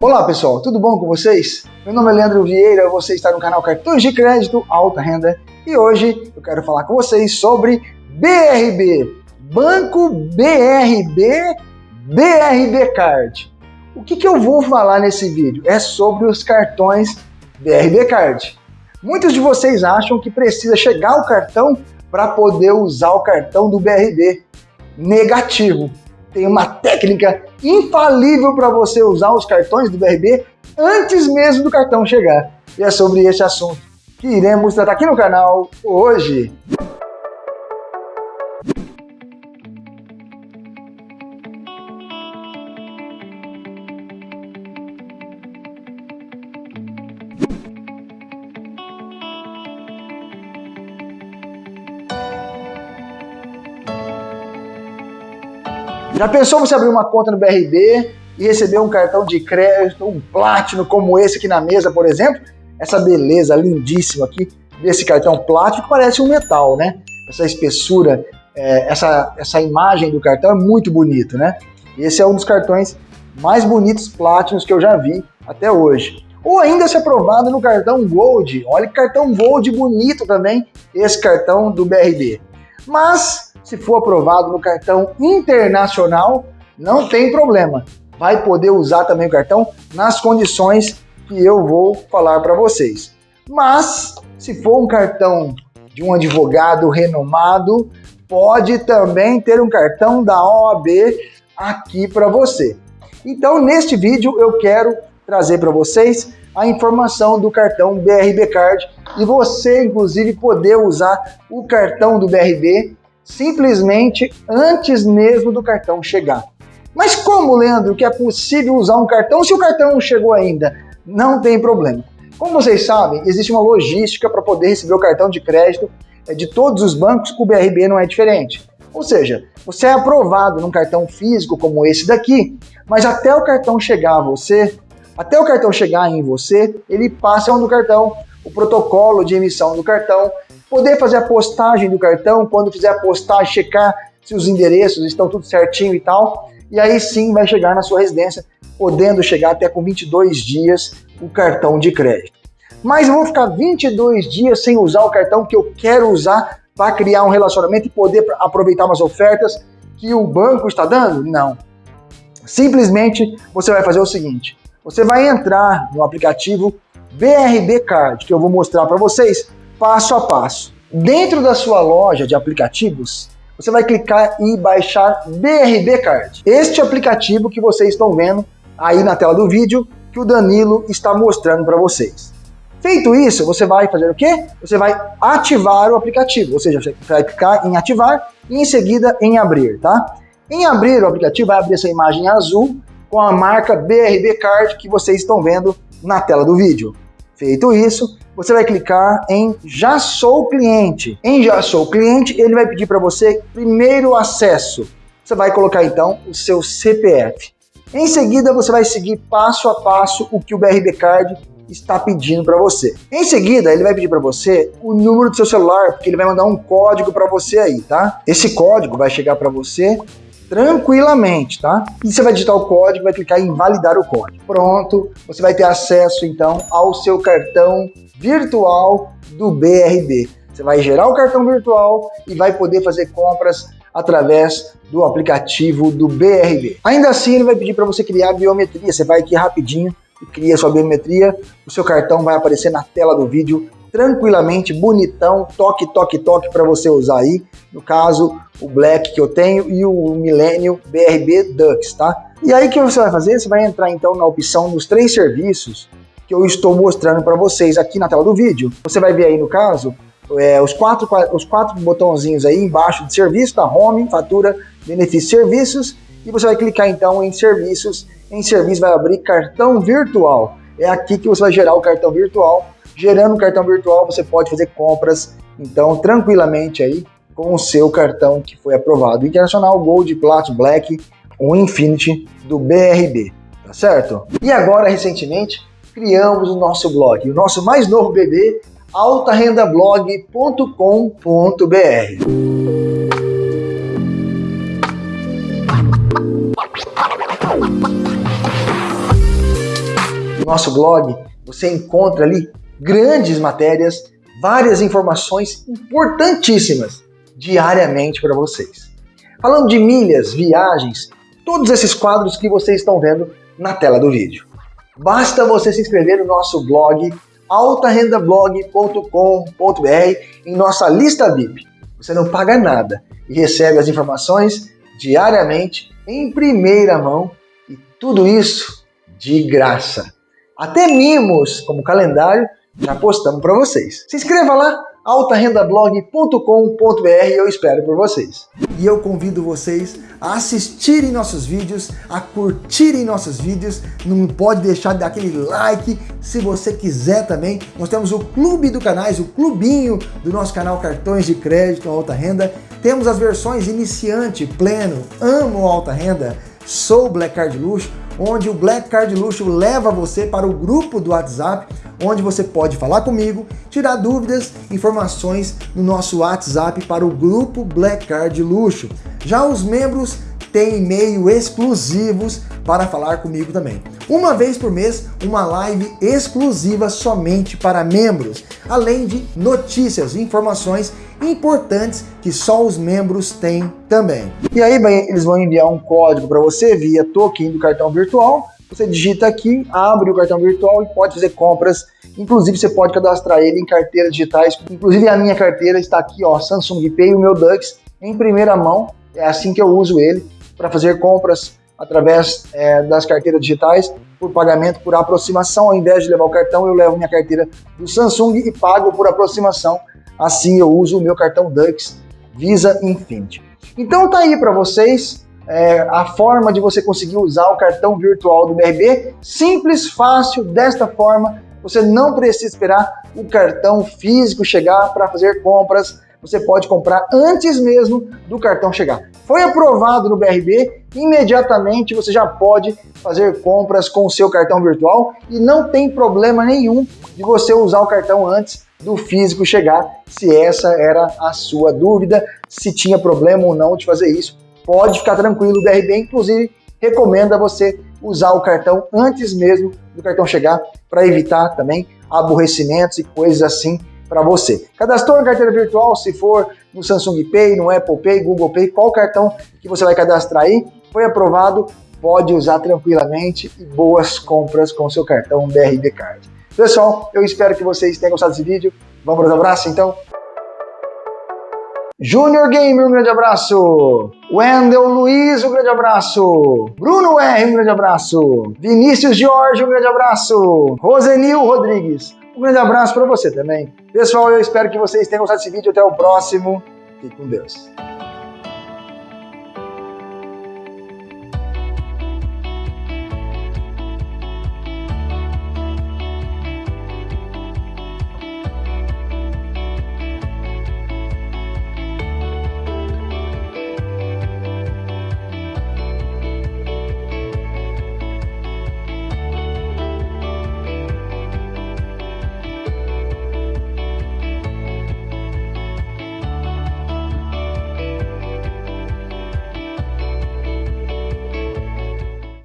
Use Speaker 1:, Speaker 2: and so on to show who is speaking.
Speaker 1: Olá pessoal, tudo bom com vocês? Meu nome é Leandro Vieira, você está no canal Cartões de Crédito Alta Renda e hoje eu quero falar com vocês sobre BRB, Banco BRB, BRB Card. O que, que eu vou falar nesse vídeo? É sobre os cartões BRB Card. Muitos de vocês acham que precisa chegar o cartão para poder usar o cartão do BRB. Negativo tem uma técnica infalível para você usar os cartões do BRB antes mesmo do cartão chegar. E é sobre esse assunto que iremos tratar aqui no canal hoje. Já pensou você abrir uma conta no BRB e receber um cartão de crédito, um Platinum como esse aqui na mesa, por exemplo? Essa beleza lindíssima aqui desse cartão Platinum que parece um metal, né? Essa espessura, é, essa, essa imagem do cartão é muito bonito, né? Esse é um dos cartões mais bonitos Platinums que eu já vi até hoje. Ou ainda se aprovado no cartão Gold. Olha que cartão Gold bonito também, esse cartão do BRB. Mas se for aprovado no cartão internacional, não tem problema. Vai poder usar também o cartão nas condições que eu vou falar para vocês. Mas, se for um cartão de um advogado renomado, pode também ter um cartão da OAB aqui para você. Então, neste vídeo, eu quero trazer para vocês a informação do cartão BRB Card e você, inclusive, poder usar o cartão do BRB simplesmente antes mesmo do cartão chegar. Mas como, Leandro, que é possível usar um cartão se o cartão não chegou ainda? Não tem problema. Como vocês sabem, existe uma logística para poder receber o cartão de crédito é, de todos os bancos, o BRB não é diferente. Ou seja, você é aprovado num cartão físico como esse daqui, mas até o cartão chegar a você, até o cartão chegar em você, ele passa do cartão, o protocolo de emissão do cartão, poder fazer a postagem do cartão, quando fizer a postagem, checar se os endereços estão tudo certinho e tal, e aí sim vai chegar na sua residência, podendo chegar até com 22 dias o cartão de crédito. Mas eu vou ficar 22 dias sem usar o cartão que eu quero usar para criar um relacionamento e poder aproveitar umas ofertas que o banco está dando? Não. Simplesmente você vai fazer o seguinte, você vai entrar no aplicativo BRB Card, que eu vou mostrar para vocês, passo a passo. Dentro da sua loja de aplicativos, você vai clicar e baixar BRB Card. Este aplicativo que vocês estão vendo aí na tela do vídeo, que o Danilo está mostrando para vocês. Feito isso, você vai fazer o quê? Você vai ativar o aplicativo, ou seja, você vai clicar em ativar e em seguida em abrir, tá? Em abrir o aplicativo, vai abrir essa imagem azul com a marca BRB Card que vocês estão vendo na tela do vídeo. Feito isso, você vai clicar em Já Sou Cliente. Em Já Sou Cliente, ele vai pedir para você primeiro acesso. Você vai colocar então o seu CPF. Em seguida, você vai seguir passo a passo o que o BRB Card está pedindo para você. Em seguida, ele vai pedir para você o número do seu celular, porque ele vai mandar um código para você aí, tá? Esse código vai chegar para você tranquilamente, tá? E você vai digitar o código, vai clicar em validar o código. Pronto, você vai ter acesso então ao seu cartão virtual do BRB. Você vai gerar o cartão virtual e vai poder fazer compras através do aplicativo do BRB. Ainda assim, ele vai pedir para você criar a biometria. Você vai aqui rapidinho e cria sua biometria. O seu cartão vai aparecer na tela do vídeo tranquilamente, bonitão, toque, toque, toque para você usar aí. No caso, o Black que eu tenho e o Millennium BRB Dux, tá? E aí o que você vai fazer? Você vai entrar então na opção dos três serviços que eu estou mostrando para vocês aqui na tela do vídeo. Você vai ver aí no caso é, os, quatro, os quatro botãozinhos aí embaixo de serviço, da Home, Fatura, Benefícios Serviços, e você vai clicar então em Serviços. Em Serviço vai abrir Cartão Virtual. É aqui que você vai gerar o cartão virtual. Gerando o cartão virtual, você pode fazer compras, então, tranquilamente aí, com o seu cartão que foi aprovado. Internacional, Gold, Platinum, Black, o Infinity do BRB, tá certo? E agora, recentemente, criamos o nosso blog, o nosso mais novo bebê, altarendablog.com.br. nosso blog, você encontra ali grandes matérias, várias informações importantíssimas diariamente para vocês. Falando de milhas, viagens, todos esses quadros que vocês estão vendo na tela do vídeo. Basta você se inscrever no nosso blog altarendablog.com.br em nossa lista VIP. Você não paga nada e recebe as informações diariamente em primeira mão e tudo isso de graça. Até mimos como calendário já postamos para vocês. Se inscreva lá altarendablog.com.br eu espero por vocês. E eu convido vocês a assistirem nossos vídeos, a curtirem nossos vídeos, não pode deixar de dar aquele like, se você quiser também, nós temos o clube do canais, o clubinho do nosso canal Cartões de Crédito Alta Renda, temos as versões iniciante, pleno, amo alta renda, sou Black Card Luxo, onde o Black Card Luxo leva você para o grupo do WhatsApp, onde você pode falar comigo, tirar dúvidas, informações no nosso WhatsApp para o grupo Black Card Luxo. Já os membros têm e-mail exclusivos para falar comigo também. Uma vez por mês, uma live exclusiva somente para membros, além de notícias e informações importantes que só os membros têm também. E aí eles vão enviar um código para você via token do cartão virtual, você digita aqui, abre o cartão virtual e pode fazer compras. Inclusive, você pode cadastrar ele em carteiras digitais. Inclusive, a minha carteira está aqui, ó, Samsung Pay, o meu Dux, em primeira mão. É assim que eu uso ele para fazer compras através é, das carteiras digitais por pagamento por aproximação. Ao invés de levar o cartão, eu levo minha carteira do Samsung e pago por aproximação. Assim eu uso o meu cartão Dux Visa Infinity. Então tá aí para vocês é, a forma de você conseguir usar o cartão virtual do BRB. Simples, fácil, desta forma. Você não precisa esperar o cartão físico chegar para fazer compras. Você pode comprar antes mesmo do cartão chegar. Foi aprovado no BRB, imediatamente você já pode fazer compras com o seu cartão virtual e não tem problema nenhum de você usar o cartão antes do físico chegar, se essa era a sua dúvida, se tinha problema ou não de fazer isso pode ficar tranquilo, o BRB inclusive recomenda você usar o cartão antes mesmo do cartão chegar para evitar também aborrecimentos e coisas assim para você. Cadastrou na carteira virtual, se for no Samsung Pay, no Apple Pay, Google Pay, qual cartão que você vai cadastrar aí, foi aprovado, pode usar tranquilamente e boas compras com seu cartão BRB Card. Pessoal, eu espero que vocês tenham gostado desse vídeo. Vamos para os abraços então? Júnior Gamer, um grande abraço. Wendel Luiz, um grande abraço. Bruno R, um grande abraço. Vinícius Jorge, um grande abraço. Rosenil Rodrigues, um grande abraço para você também. Pessoal, eu espero que vocês tenham gostado desse vídeo. Até o próximo. Fique com Deus.